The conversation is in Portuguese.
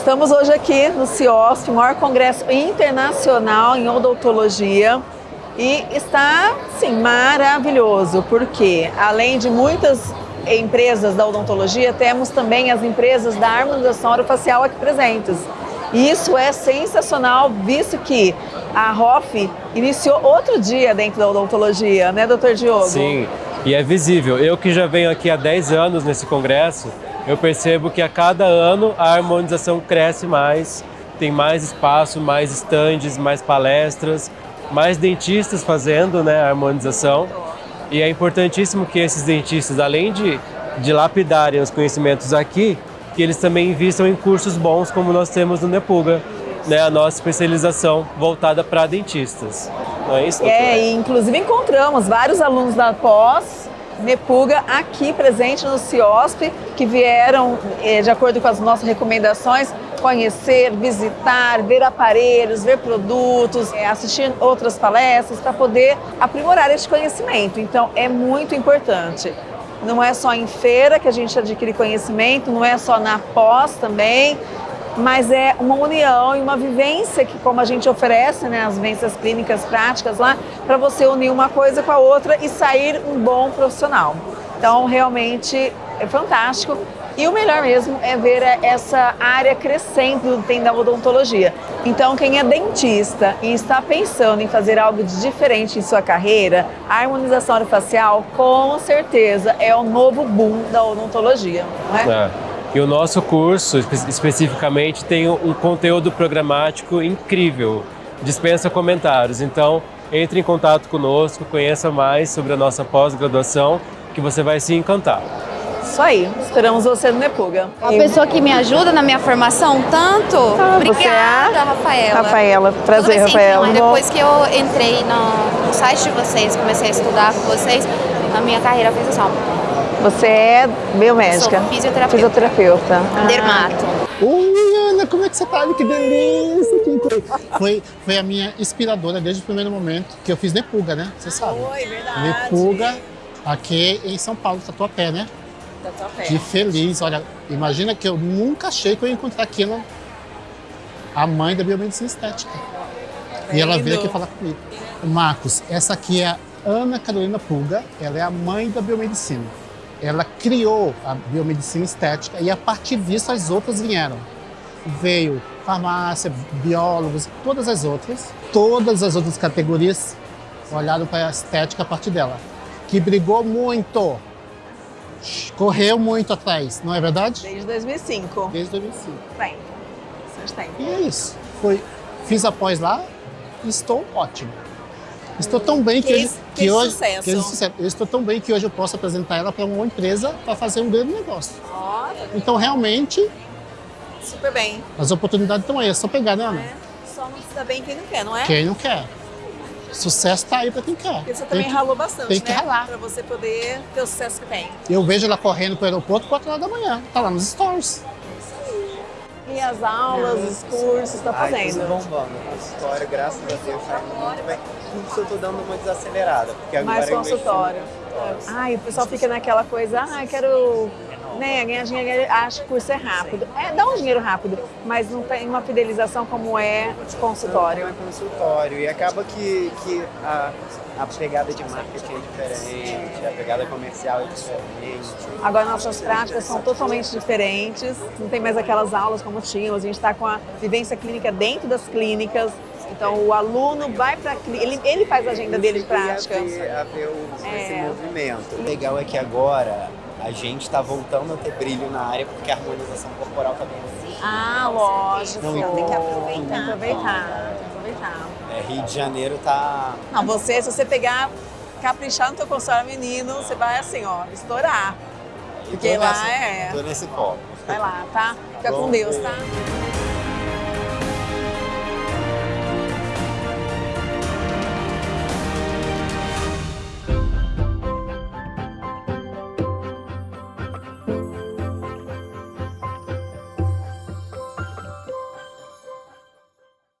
Estamos hoje aqui no CIOSP, maior congresso internacional em odontologia. E está, sim, maravilhoso, porque além de muitas empresas da odontologia, temos também as empresas da harmonização orofacial aqui presentes. E isso é sensacional, visto que a ROF iniciou outro dia dentro da odontologia, né, doutor Diogo? Sim, e é visível. Eu que já venho aqui há 10 anos nesse congresso, eu percebo que a cada ano a harmonização cresce mais, tem mais espaço, mais estandes, mais palestras, mais dentistas fazendo né, a harmonização. E é importantíssimo que esses dentistas, além de, de lapidarem os conhecimentos aqui, que eles também invistam em cursos bons como nós temos no Nepuga, né, a nossa especialização voltada para dentistas. Não é isso, doutora? É, e inclusive encontramos vários alunos da pós Nepuga aqui presente no CIOSP, que vieram, eh, de acordo com as nossas recomendações, conhecer, visitar, ver aparelhos, ver produtos, eh, assistir outras palestras para poder aprimorar esse conhecimento. Então, é muito importante. Não é só em feira que a gente adquire conhecimento, não é só na pós também, mas é uma união e uma vivência que, como a gente oferece, né, as vivências clínicas práticas lá, para você unir uma coisa com a outra e sair um bom profissional. Então, realmente é fantástico. E o melhor mesmo é ver essa área crescendo dentro da odontologia. Então, quem é dentista e está pensando em fazer algo de diferente em sua carreira, a harmonização orofacial, com certeza, é o novo boom da odontologia. Não é? É. E o nosso curso, espe especificamente, tem um conteúdo programático incrível, dispensa comentários. Então, entre em contato conosco, conheça mais sobre a nossa pós-graduação, que você vai se encantar. Isso aí, esperamos você no Nepuga. A pessoa que me ajuda na minha formação tanto. Ah, você Obrigada, é? Rafaela. Rafaela, prazer, Rafaela. Mas depois que eu entrei no, no site de vocês, comecei a estudar com vocês, a minha carreira fez assim, Você é biomédica? Sou fisioterapeuta. Fisioterapeuta. Ah. dermato. Oi, Ana, como é que você tá? Que delícia! Foi, foi a minha inspiradora desde o primeiro momento que eu fiz Nepuga, né? Você sabe. Oi, verdade. Nepuga, aqui em São Paulo, Tatuapé, né? Que feliz. Olha, imagina que eu nunca achei que eu ia encontrar aquilo, a mãe da biomedicina estética. E ela veio aqui falar comigo. Marcos, essa aqui é a Ana Carolina Pulga, ela é a mãe da biomedicina. Ela criou a biomedicina estética e a partir disso as outras vieram. Veio farmácia, biólogos, todas as outras, todas as outras categorias olharam para a estética a partir dela, que brigou muito, correu muito atrás, não é verdade? Desde 2005. Desde 2005. Bem, bastante tempo. E é isso. Foi, fiz após lá e estou ótimo. Estou tão bem que, Case- hoje, que case hoje sucesso. case sucesso. Eu estou tão bem que hoje eu posso apresentar ela para uma empresa para fazer um grande negócio. Ó, tá Então realmente super bem. as oportunidades estão aí, é só pegar, né, Ana? É, só não se dá bem quem não quer, não é? Quem não quer. Sucesso está aí para quem quer. Porque você Tem também que- ralou bastante, tem que né? ralar. Pra você poder ter o sucesso que tem. Eu vejo ela correndo para o aeroporto 4 horas da manhã. Tá lá nos stories. E as aulas, os cursos, tá Ai, tudo fazendo? bombando. O consultório, graças a Deus, tá indo muito bem. Curso eu tô dando uma desacelerada, porque agora Mais consultório. consultório. Ai, o pessoal fica naquela coisa, ah, eu quero né, ganhar dinheiro, acho que o curso é rápido. É, dá um dinheiro rápido, mas não tem uma fidelização como é consultório. É consultório. E acaba que, que a, a pegada de marketing é diferente, a pegada comercial é diferente. Agora nossas práticas são totalmente diferentes, não tem mais aquelas aulas como tínhamos, a gente está com a vivência clínica dentro das clínicas, então o aluno vai para ele, ele faz a agenda dele de prática. A ver, a ver o, esse É. movimento. O legal é que agora a gente está voltando a ter brilho na área, porque a harmonização corporal tá bem Ah, lógico. Não, tem que aproveitar. Tem que aproveitar, aproveitar. É, Rio de Janeiro tá Não, você, se você pegar, caprichar no teu consultório menino, você vai assim, ó, estourar. Porque lá nessa- é. Tô nesse foco. Vai lá, tá? Fica com Bom, Deus, beijo. tá?